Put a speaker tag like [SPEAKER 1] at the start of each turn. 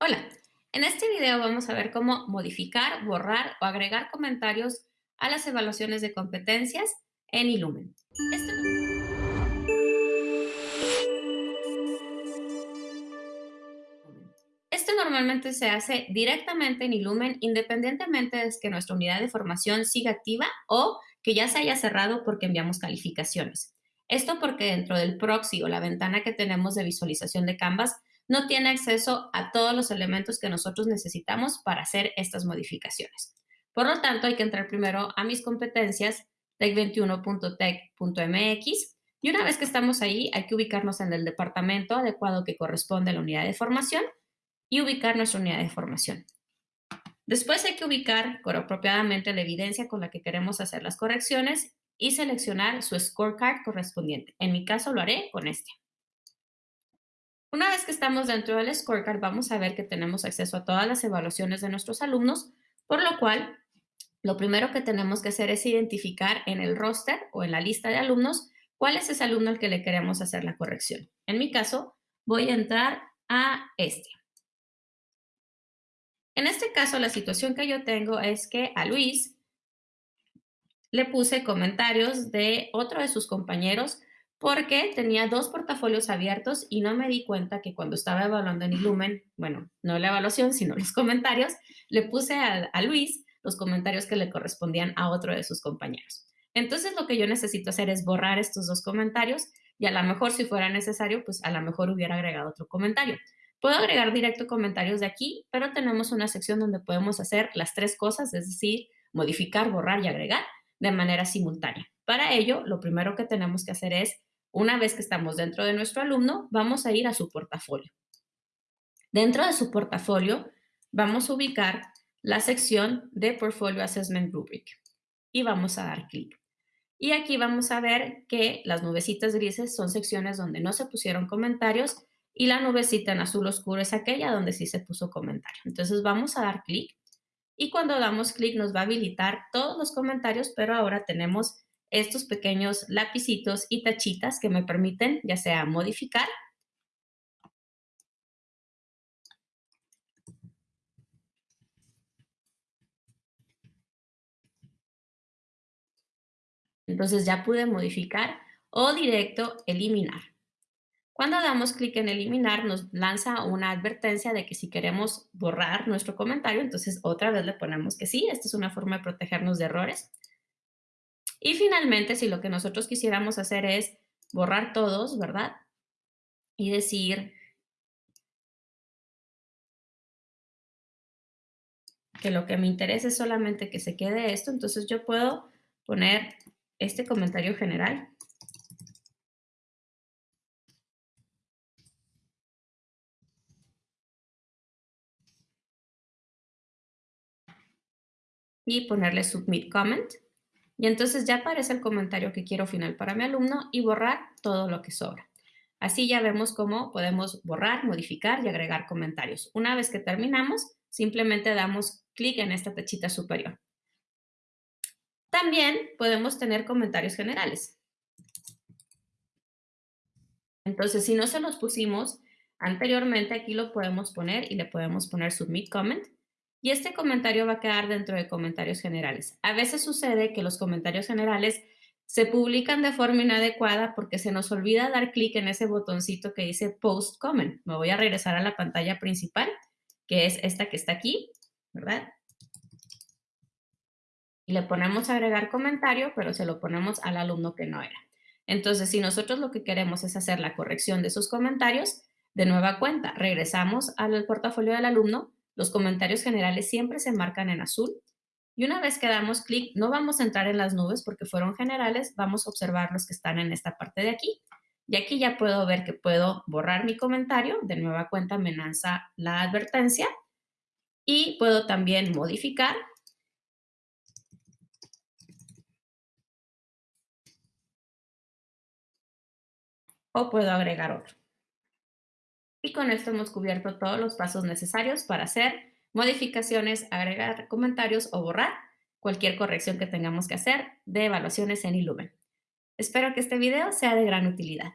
[SPEAKER 1] Hola, en este video vamos a ver cómo modificar, borrar o agregar comentarios a las evaluaciones de competencias en Illumen. Esto, esto normalmente se hace directamente en Illumen independientemente de que nuestra unidad de formación siga activa o que ya se haya cerrado porque enviamos calificaciones. Esto porque dentro del proxy o la ventana que tenemos de visualización de Canvas no tiene acceso a todos los elementos que nosotros necesitamos para hacer estas modificaciones. Por lo tanto, hay que entrar primero a mis competencias tech21.tech.mx y una vez que estamos ahí, hay que ubicarnos en el departamento adecuado que corresponde a la unidad de formación y ubicar nuestra unidad de formación. Después hay que ubicar apropiadamente la evidencia con la que queremos hacer las correcciones y seleccionar su scorecard correspondiente. En mi caso lo haré con este. Una vez que estamos dentro del scorecard, vamos a ver que tenemos acceso a todas las evaluaciones de nuestros alumnos, por lo cual lo primero que tenemos que hacer es identificar en el roster o en la lista de alumnos cuál es ese alumno al que le queremos hacer la corrección. En mi caso, voy a entrar a este. En este caso, la situación que yo tengo es que a Luis le puse comentarios de otro de sus compañeros porque tenía dos portafolios abiertos y no me di cuenta que cuando estaba evaluando en Illumen, bueno, no la evaluación, sino los comentarios, le puse a, a Luis los comentarios que le correspondían a otro de sus compañeros. Entonces, lo que yo necesito hacer es borrar estos dos comentarios y a lo mejor, si fuera necesario, pues a lo mejor hubiera agregado otro comentario. Puedo agregar directo comentarios de aquí, pero tenemos una sección donde podemos hacer las tres cosas, es decir, modificar, borrar y agregar de manera simultánea. Para ello, lo primero que tenemos que hacer es una vez que estamos dentro de nuestro alumno, vamos a ir a su portafolio. Dentro de su portafolio, vamos a ubicar la sección de Portfolio Assessment Rubric y vamos a dar clic. Y aquí vamos a ver que las nubecitas grises son secciones donde no se pusieron comentarios y la nubecita en azul oscuro es aquella donde sí se puso comentario. Entonces vamos a dar clic y cuando damos clic nos va a habilitar todos los comentarios, pero ahora tenemos estos pequeños lapicitos y tachitas que me permiten ya sea modificar Entonces ya pude modificar o directo eliminar. Cuando damos clic en eliminar nos lanza una advertencia de que si queremos borrar nuestro comentario, entonces otra vez le ponemos que sí. Esta es una forma de protegernos de errores. Y finalmente, si lo que nosotros quisiéramos hacer es borrar todos, ¿verdad? Y decir que lo que me interesa es solamente que se quede esto, entonces yo puedo poner este comentario general. Y ponerle submit comment. Y entonces ya aparece el comentario que quiero final para mi alumno y borrar todo lo que sobra. Así ya vemos cómo podemos borrar, modificar y agregar comentarios. Una vez que terminamos, simplemente damos clic en esta tachita superior. También podemos tener comentarios generales. Entonces, si no se los pusimos anteriormente, aquí lo podemos poner y le podemos poner Submit Comment y este comentario va a quedar dentro de comentarios generales. A veces sucede que los comentarios generales se publican de forma inadecuada porque se nos olvida dar clic en ese botoncito que dice Post Comment. Me voy a regresar a la pantalla principal, que es esta que está aquí, ¿verdad? Y le ponemos agregar comentario, pero se lo ponemos al alumno que no era. Entonces, si nosotros lo que queremos es hacer la corrección de sus comentarios, de nueva cuenta, regresamos al portafolio del alumno, los comentarios generales siempre se marcan en azul y una vez que damos clic, no vamos a entrar en las nubes porque fueron generales, vamos a observar los que están en esta parte de aquí. Y aquí ya puedo ver que puedo borrar mi comentario, de nueva cuenta me lanza la advertencia y puedo también modificar o puedo agregar otro. Y con esto hemos cubierto todos los pasos necesarios para hacer modificaciones, agregar comentarios o borrar cualquier corrección que tengamos que hacer de evaluaciones en Illumen. Espero que este video sea de gran utilidad.